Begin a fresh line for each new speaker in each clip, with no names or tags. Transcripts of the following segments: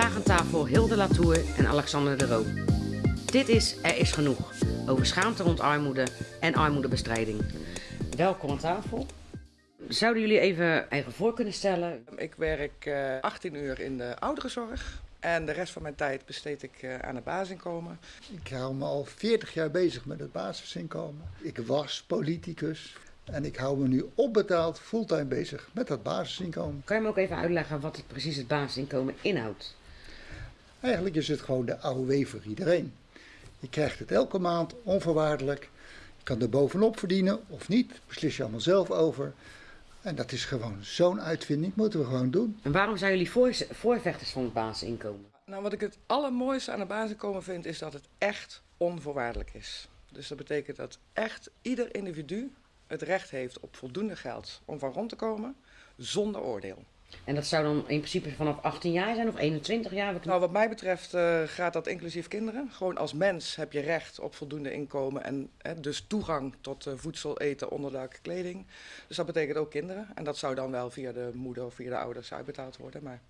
Vandaag aan tafel Hilde Latour en Alexander de Roo. Dit is Er is genoeg over schaamte rond armoede en armoedebestrijding. Welkom aan tafel. Zouden jullie even eigen voor kunnen stellen?
Ik werk eh 18 uur in de ouderenzorg. En de rest van mijn tijd besteed ik eh, aan het basisinkomen.
Ik hou me al 40 jaar bezig met het basisinkomen. Ik was politicus en ik hou me nu opbetaald fulltime bezig met dat basisinkomen.
Kan je me ook even uitleggen wat het precies het basisinkomen inhoudt?
Eigenlijk is het gewoon de AOW voor iedereen. Je krijgt het elke maand onvoorwaardelijk. Je kan er bovenop verdienen of niet, beslis je allemaal zelf over. En dat is gewoon zo'n uitvinding, moeten we gewoon doen.
En waarom zijn jullie voor, voorvechters van het basisinkomen?
Nou, wat ik het allermooiste aan het basisinkomen vind, is dat het echt onvoorwaardelijk is. Dus dat betekent dat echt ieder individu het recht heeft op voldoende geld om van rond te komen, zonder oordeel.
En dat zou dan in principe vanaf 18 jaar zijn of 21 jaar? Wat-
Nou, wat mij betreft eh, gaat dat inclusief kinderen. Gewoon als mens heb je recht op voldoende inkomen en hè, dus toegang tot eh, voedsel, eten, onderdak, kleding. Dus dat betekent ook kinderen. En dat zou dan wel via de moeder of via de ouders uitbetaald worden. Maar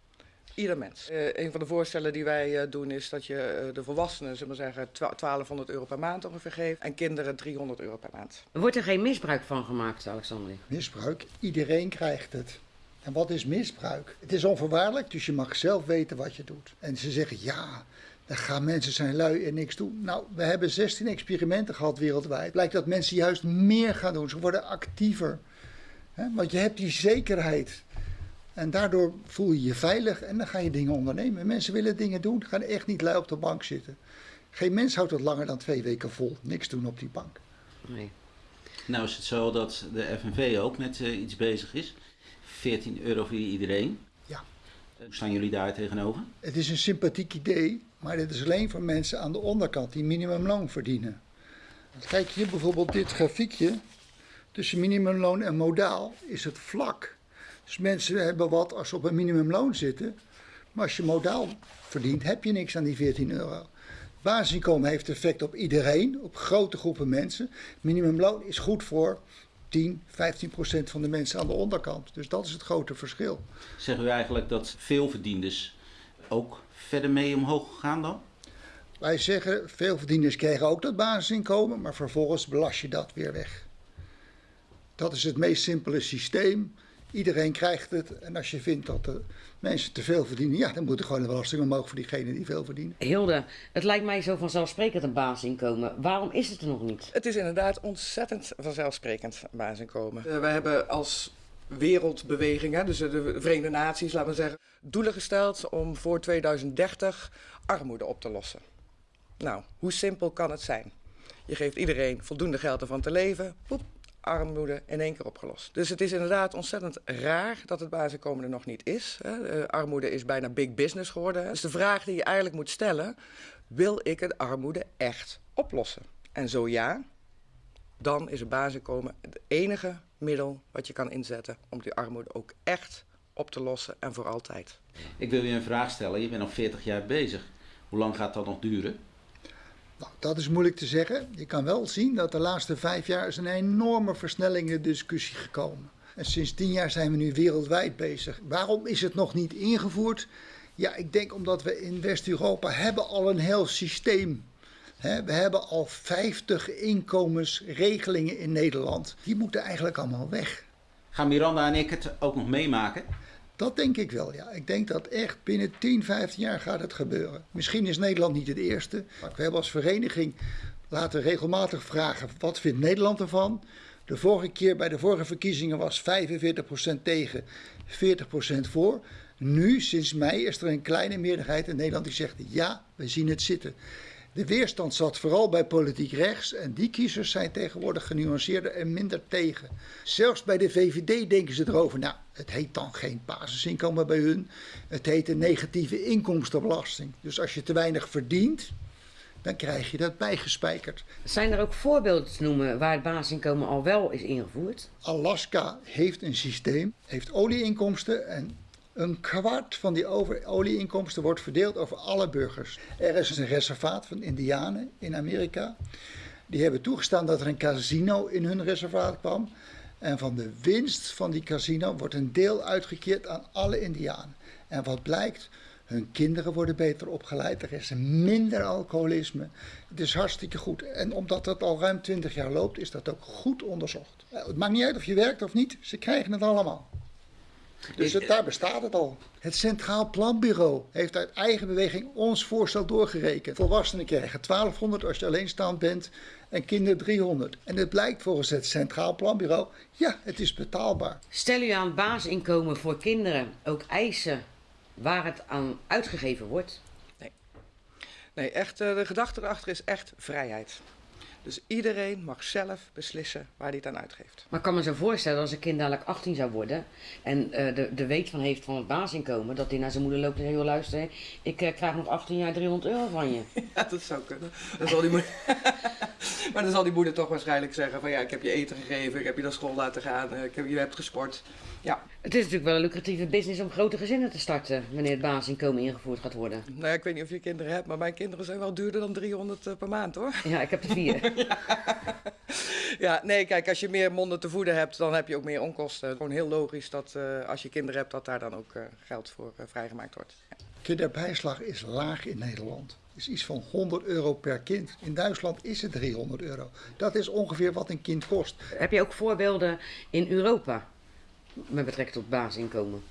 ieder mens. Eh, een van de voorstellen die wij eh, doen is dat je de volwassenen, zullen we zeggen, twa- 1200 euro per maand ongeveer geeft. En kinderen 300 euro per maand.
Wordt er geen misbruik van gemaakt, Alexander?
Misbruik, iedereen krijgt het. En wat is misbruik? Het is onvoorwaardelijk, dus je mag zelf weten wat je doet. En ze zeggen, ja, dan gaan mensen zijn lui en niks doen. Nou, we hebben 16 experimenten gehad wereldwijd. Blijkt dat mensen juist meer gaan doen. Ze worden actiever. Want je hebt die zekerheid. En daardoor voel je je veilig en dan ga je dingen ondernemen. Mensen willen dingen doen, gaan echt niet lui op de bank zitten. Geen mens houdt het langer dan twee weken vol. Niks doen op die bank.
Nee.
Nou is het zo dat de FNV ook met eh, iets bezig is. 14 euro voor iedereen.
Ja.
Hoe staan jullie daar tegenover?
Het is een sympathiek idee, maar dit is alleen voor mensen aan de onderkant die minimumloon verdienen. Kijk hier bijvoorbeeld dit grafiekje. Tussen minimumloon en modaal is het vlak. Dus mensen hebben wat als ze op een minimumloon zitten. Maar als je modaal verdient, heb je niks aan die 14 euro. Basisinkomen heeft effect op iedereen, op grote groepen mensen. Minimumloon is goed voor 10, 15 procent van de mensen aan de onderkant. Dus dat is het grote verschil.
Zeggen u eigenlijk dat veel verdienders ook verder mee omhoog gaan dan?
Wij zeggen, veel verdieners krijgen ook dat basisinkomen, maar vervolgens belast je dat weer weg. Dat is het meest simpele systeem. Iedereen krijgt het. En als je vindt dat de mensen te veel verdienen, ja, dan moet er gewoon de belasting omhoog voor diegenen die veel verdienen.
Hilde, het lijkt mij zo vanzelfsprekend een basisinkomen. Waarom is het er nog niet?
Het is inderdaad ontzettend vanzelfsprekend basisinkomen. Uh, wij hebben als wereldbeweging, hè, dus de Verenigde Naties, laten we zeggen, doelen gesteld om voor 2030 armoede op te lossen. Nou, hoe simpel kan het zijn? Je geeft iedereen voldoende geld ervan te leven, poep, armoede in één keer opgelost. Dus het is inderdaad ontzettend raar dat het basisinkomen er nog niet is. Hè. Armoede is bijna big business geworden. Dus de vraag die je eigenlijk moet stellen, wil ik het armoede echt oplossen? En zo ja, dan is het basisinkomen het enige middel wat je kan inzetten om die armoede ook echt op te lossen en voor altijd.
Ik wil je een vraag stellen. Je bent al 40 jaar bezig. Hoe lang gaat dat nog duren?
Nou, dat is moeilijk te zeggen. Je kan wel zien dat de laatste vijf jaar is een enorme versnelling in de discussie gekomen. En sinds tien jaar zijn we nu wereldwijd bezig. Waarom is het nog niet ingevoerd? Ja, ik denk omdat we in West-Europa hebben al een heel systeem. We hebben al 50 inkomensregelingen in Nederland. Die moeten eigenlijk allemaal weg.
Gaan Miranda en ik het ook nog meemaken?
Dat denk ik wel, ja. Ik denk dat echt binnen 10, 15 jaar gaat het gebeuren. Misschien is Nederland niet het eerste. Maar we hebben als vereniging laten regelmatig vragen, wat vindt Nederland ervan? De vorige keer bij de vorige verkiezingen was 45% tegen, 40% voor. Nu, sinds mei, is er een kleine meerderheid in Nederland die zegt, ja, we zien het zitten. De weerstand zat vooral bij politiek rechts en die kiezers zijn tegenwoordig genuanceerder en minder tegen. Zelfs bij de VVD denken ze erover, nou, het heet dan geen basisinkomen bij hun, het heet een negatieve inkomstenbelasting. Dus als je te weinig verdient, dan krijg je dat bijgespijkerd.
Zijn er ook voorbeelden te noemen waar het basisinkomen al wel is ingevoerd?
Alaska heeft een systeem, heeft olieinkomsten en een kwart van die olieinkomsten wordt verdeeld over alle burgers. Er is een reservaat van Indianen in Amerika. Die hebben toegestaan dat er een casino in hun reservaat kwam. En van de winst van die casino wordt een deel uitgekeerd aan alle Indianen. En wat blijkt? Hun kinderen worden beter opgeleid. Er is minder alcoholisme. Het is hartstikke goed. En omdat dat al ruim 20 jaar loopt, is dat ook goed onderzocht. Eh, Het maakt niet uit of je werkt of niet, ze krijgen het allemaal. Dus het, daar bestaat het al. Het Centraal Planbureau heeft uit eigen beweging ons voorstel doorgerekend. Volwassenen krijgen 1200 als je alleenstaand bent en kinderen 300. En het blijkt volgens het Centraal Planbureau, ja, het is betaalbaar.
Stel u aan basisinkomen voor kinderen ook eisen waar het aan uitgegeven wordt?
Nee, echt, eh, de gedachte erachter is echt vrijheid. Dus iedereen mag zelf beslissen waar hij het aan uitgeeft.
Maar ik kan me zo voorstellen als een kind dadelijk 18 zou worden en eh, de, de weet van heeft van het basisinkomen, dat hij naar zijn moeder loopt en zegt, joh luister, ik eh, krijg nog 18 jaar 300 euro van je.
Ja, dat zou kunnen. Dan zal die moeder... maar dan zal die moeder toch waarschijnlijk zeggen van ja, ik heb je eten gegeven, ik heb je naar school laten gaan, eh, ik heb, je hebt gesport. Ja,
Het is natuurlijk wel een lucratieve business om grote gezinnen te starten wanneer het basisinkomen ingevoerd gaat worden.
nou ja, ik weet niet of je kinderen hebt, maar mijn kinderen zijn wel duurder dan 300 eh, per maand hoor.
Ja, ik heb er vier.
Ja, nee, kijk, als je meer monden te voeden hebt, dan heb je ook meer onkosten. Gewoon heel logisch dat eh, als je kinderen hebt, dat daar dan ook eh, geld voor eh, vrijgemaakt wordt. Ja.
Kinderbijslag is laag in Nederland. Is iets van 100 euro per kind. In Duitsland is het 300 euro. Dat is ongeveer wat een kind kost.
heb je ook voorbeelden in Europa met betrekking tot basisinkomen?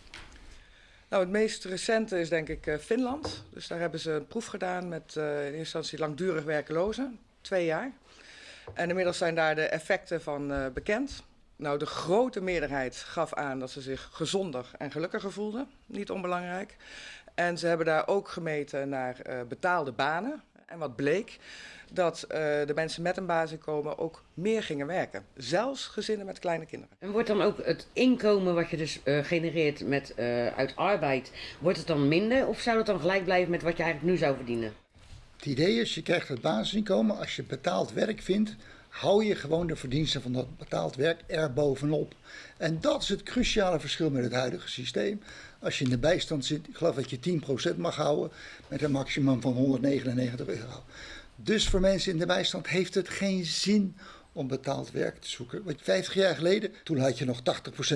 Nou, het meest recente is denk ik eh, Finland. Dus daar hebben ze een proef gedaan met eh, in eerste instantie langdurig werkelozen, twee jaar. En inmiddels zijn daar de effecten van eh, bekend. Nou, de grote meerderheid gaf aan dat ze zich gezonder en gelukkiger voelden. Niet onbelangrijk. En ze hebben daar ook gemeten naar eh, betaalde banen. En wat bleek? Dat eh, de mensen met een basisinkomen ook meer gingen werken. Zelfs gezinnen met kleine kinderen.
En wordt dan ook het inkomen wat je dus eh, genereert met, eh, uit arbeid, wordt het dan minder of zou het dan gelijk blijven met wat je eigenlijk nu zou verdienen?
Het idee is, je krijgt het basisinkomen. Als je betaald werk vindt, hou je gewoon de verdiensten van dat betaald werk er bovenop. En dat is het cruciale verschil met het huidige systeem. Als je in de bijstand zit, ik geloof dat je 10% mag houden met een maximum van 199 euro. Dus voor mensen in de bijstand heeft het geen zin om betaald werk te zoeken. Want 50 jaar geleden, toen had je nog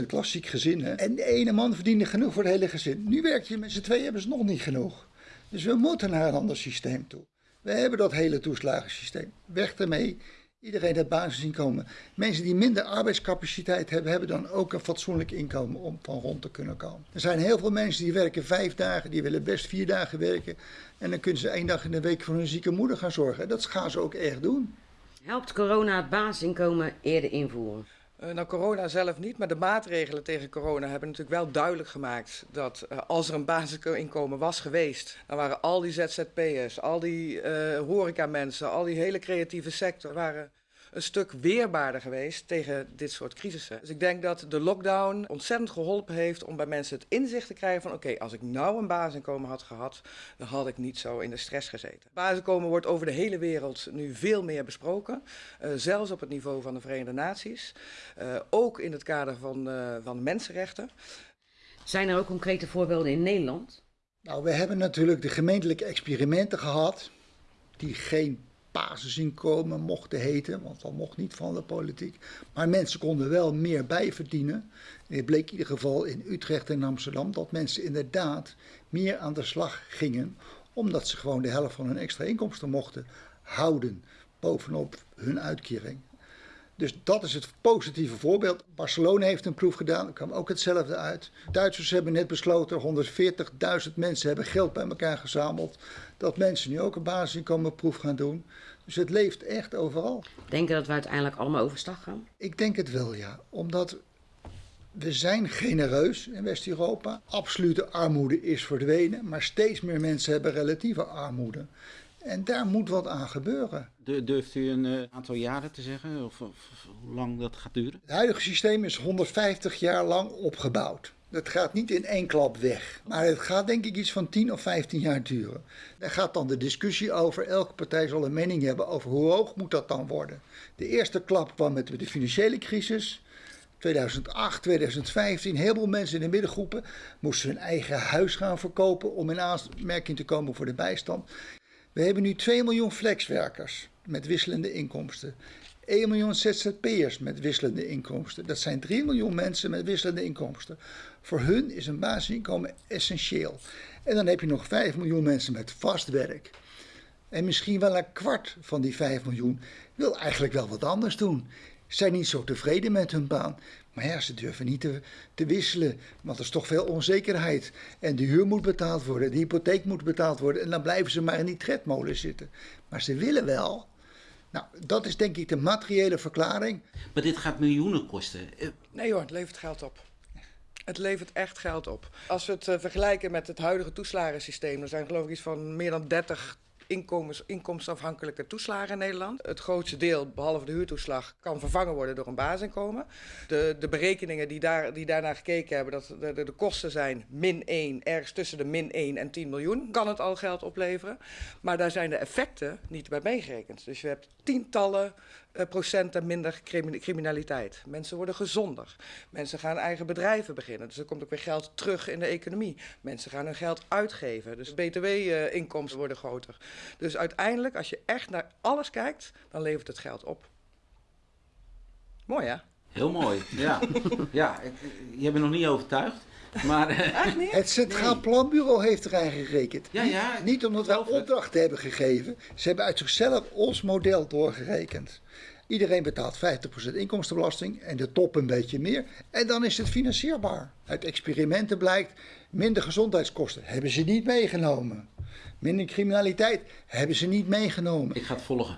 80% klassiek gezin. Hè? En de ene man verdiende genoeg voor het hele gezin. Nu werk je met z'n tweeën, hebben ze nog niet genoeg. Dus we moeten naar een ander systeem toe. We hebben dat hele toeslagensysteem. Weg ermee. Iedereen het basisinkomen. Mensen die minder arbeidscapaciteit hebben, hebben dan ook een fatsoenlijk inkomen om van rond te kunnen komen. Er zijn heel veel mensen die werken vijf dagen, die willen best vier dagen werken. En dan kunnen ze één dag in de week voor hun zieke moeder gaan zorgen. Dat gaan ze ook echt doen.
Helpt corona het basisinkomen eerder invoeren?
Eh, nou, corona zelf niet, maar de maatregelen tegen corona hebben natuurlijk wel duidelijk gemaakt dat eh, als er een basisinkomen was geweest, dan waren al die ZZP'ers, al die eh horecamensen, al die hele creatieve sector, waren een stuk weerbaarder geweest tegen dit soort crisissen. Dus ik denk dat de lockdown ontzettend geholpen heeft om bij mensen het inzicht te krijgen van oké, als ik nou een basisinkomen had gehad, dan had ik niet zo in de stress gezeten. Basisinkomen wordt over de hele wereld nu veel meer besproken, eh, zelfs op het niveau van de Verenigde Naties, eh, ook in het kader van, eh, van mensenrechten.
Zijn er ook concrete voorbeelden in Nederland?
Nou, we hebben natuurlijk de gemeentelijke experimenten gehad, die geen basisinkomen mochten heten, want dat mocht niet van de politiek. Maar mensen konden wel meer bijverdienen. En het bleek in ieder geval in Utrecht en Amsterdam dat mensen inderdaad meer aan de slag gingen, omdat ze gewoon de helft van hun extra inkomsten mochten houden bovenop hun uitkering. Dus dat is het positieve voorbeeld. Barcelona heeft een proef gedaan, er kwam ook hetzelfde uit. Duitsers hebben net besloten, 140.000 mensen hebben geld bij elkaar gezameld. Dat mensen nu ook een basisinkomenproef gaan doen. Dus het leeft echt overal.
Denken dat we uiteindelijk allemaal overstag gaan?
Ik denk het wel, ja. Omdat we zijn genereus in West-Europa. Absolute armoede is verdwenen, maar steeds meer mensen hebben relatieve armoede. En daar moet wat aan gebeuren.
Du- Durft u een eh, aantal jaren te zeggen? Of, of- of hoe lang dat gaat duren?
Het huidige systeem is 150 jaar lang opgebouwd. Dat gaat niet in één klap weg. Maar het gaat denk ik iets van 10 of 15 jaar duren. Daar gaat dan de discussie over. Elke partij zal een mening hebben over hoe hoog moet dat dan worden. De eerste klap kwam met de financiële crisis. 2008, 2015, heel veel mensen in de middengroepen moesten hun eigen huis gaan verkopen om in aanmerking te komen voor de bijstand. We hebben nu 2 miljoen flexwerkers met wisselende inkomsten. 1 miljoen ZZP'ers met wisselende inkomsten. Dat zijn 3 miljoen mensen met wisselende inkomsten. Voor hun is een basisinkomen essentieel. En dan heb je nog 5 miljoen mensen met vast werk. En misschien wel een kwart van die 5 miljoen wil eigenlijk wel wat anders doen. Zijn niet zo tevreden met hun baan. Maar ja, ze durven niet te, te wisselen, want er is toch veel onzekerheid. En de huur moet betaald worden, de hypotheek moet betaald worden. En dan blijven ze maar in die tredmolen zitten. Maar ze willen wel. Nou, dat is denk ik de materiële verklaring.
Maar dit gaat miljoenen kosten. Eh,
Nee hoor, het levert geld op. Het levert echt geld op. Als we het eh, vergelijken met het huidige toeslagensysteem, er zijn geloof ik iets van meer dan 30 inkomens, inkomensafhankelijke toeslagen in Nederland. Het grootste deel, behalve de huurtoeslag, kan vervangen worden door een basisinkomen. De, de berekeningen die, daar, die daarnaar gekeken hebben, dat de, de, de kosten zijn min 1, ergens tussen de min 1 en 10 miljoen, kan het al geld opleveren. Maar daar zijn de effecten niet bij meegerekend. Dus je hebt tientallen eh, procenten minder crimi- criminaliteit. Mensen worden gezonder. Mensen gaan eigen bedrijven beginnen. Dus er komt ook weer geld terug in de economie. Mensen gaan hun geld uitgeven. Dus btw-inkomsten worden groter. Dus uiteindelijk, als je echt naar alles kijkt, dan levert het geld op. Mooi hè?
Heel mooi, ja. ja, ik- je bent nog niet overtuigd. Maar eh,
Echt niet?
Het Centraal Planbureau heeft eraan gerekend.
Ja, ja,
Niet, niet omdat wij opdrachten hebben gegeven. Ze hebben uit zichzelf ons model doorgerekend. Iedereen betaalt 50% inkomstenbelasting en de top een beetje meer. En dan is het financierbaar. Uit experimenten blijkt, minder gezondheidskosten hebben ze niet meegenomen. Minder criminaliteit hebben ze niet meegenomen.
ik ga het volgen.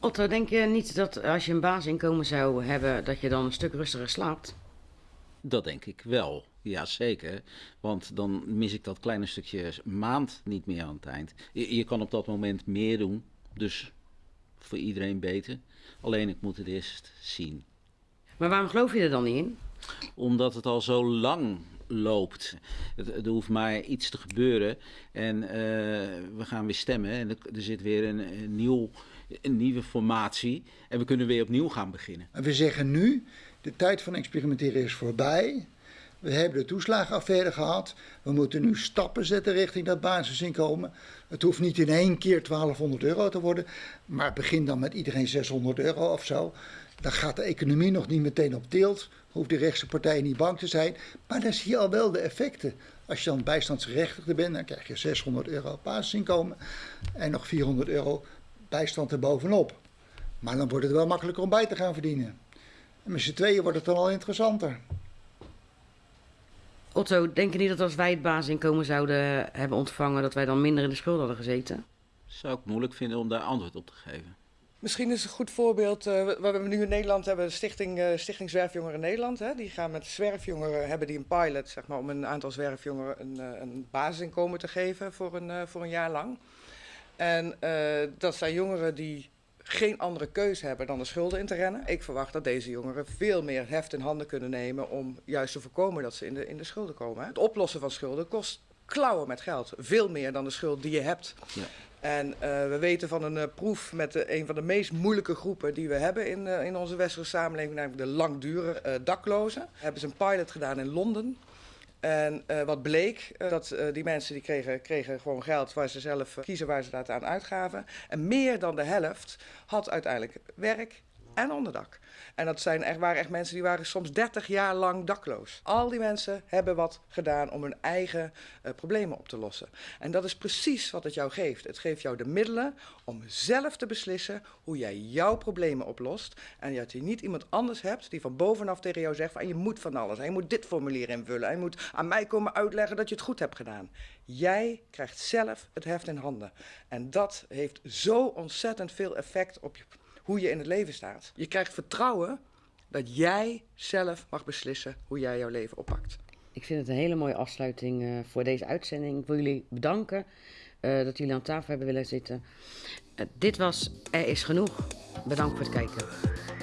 Otto, denk je niet dat als je een basisinkomen zou hebben, dat je dan een stuk rustiger slaapt?
Dat denk ik wel. Ja, zeker. Want dan mis ik dat kleine stukje maand niet meer aan het eind. Je, je kan op dat moment meer doen. Dus voor iedereen beter. Alleen ik moet het eerst zien.
Maar waarom geloof je er dan niet in?
Omdat het al zo lang loopt. Het, er hoeft maar iets te gebeuren. En eh, we gaan weer stemmen. En er, er zit weer een, een, nieuw, een nieuwe formatie. En we kunnen weer opnieuw gaan beginnen.
En we zeggen nu, de tijd van experimenteren is voorbij. We hebben de toeslagenaffaire gehad. We moeten nu stappen zetten richting dat basisinkomen. Het hoeft niet in één keer 1200 euro te worden. Maar begin dan met iedereen 600 euro of zo. Dan gaat de economie nog niet meteen op tilt. Hoeft de rechtse partij niet bang te zijn. Maar dan zie je al wel de effecten. Als je dan bijstandsgerechtigde bent, dan krijg je 600 euro basisinkomen. En nog 400 euro bijstand erbovenop. Maar dan wordt het wel makkelijker om bij te gaan verdienen. En met z'n tweeën wordt het dan al interessanter.
Otto, denk je niet dat als wij het basisinkomen zouden hebben ontvangen, dat wij dan minder in de schuld hadden gezeten?
Zou ik moeilijk vinden om daar antwoord op te geven.
Misschien is een goed voorbeeld, eh, wat we nu in Nederland hebben, de Stichting, eh, Stichting Zwerfjongeren Nederland. Hè, die gaan met zwerfjongeren, hebben die een pilot, zeg maar, om een aantal zwerfjongeren een, eh, een basisinkomen te geven voor een, eh, voor een jaar lang. En eh, dat zijn jongeren die geen andere keuze hebben dan de schulden in te rennen. Ik verwacht dat deze jongeren veel meer heft in handen kunnen nemen om juist te voorkomen dat ze in de, in de schulden komen. Het oplossen van schulden kost klauwen met geld. Veel meer dan de schuld die je hebt.
Ja.
En eh, we weten van een eh, proef met de, een van de meest moeilijke groepen die we hebben in, eh, in onze westerse samenleving, namelijk de langdurig eh, daklozen. Hebben ze een pilot gedaan in Londen. En eh, wat bleek, eh, dat eh, die mensen die kregen, kregen gewoon geld waar ze zelf kiezen waar ze dat aan uitgaven. En meer dan de helft had uiteindelijk werk en onderdak. En dat zijn echt, waren echt mensen die waren soms 30 jaar lang dakloos. Al die mensen hebben wat gedaan om hun eigen eh, problemen op te lossen. En dat is precies wat het jou geeft. Het geeft jou de middelen om zelf te beslissen hoe jij jouw problemen oplost. En dat je niet iemand anders hebt die van bovenaf tegen jou zegt van je moet van alles. En je moet dit formulier invullen. En je moet aan mij komen uitleggen dat je het goed hebt gedaan. Jij krijgt zelf het heft in handen. En dat heeft zo ontzettend veel effect op je, hoe je in het leven staat. Je krijgt vertrouwen dat jij zelf mag beslissen hoe jij jouw leven oppakt.
Ik vind het een hele mooie afsluiting eh, voor deze uitzending. Ik wil jullie bedanken eh, dat jullie aan tafel hebben willen zitten. Eh, dit was Er is genoeg. Bedankt voor het kijken.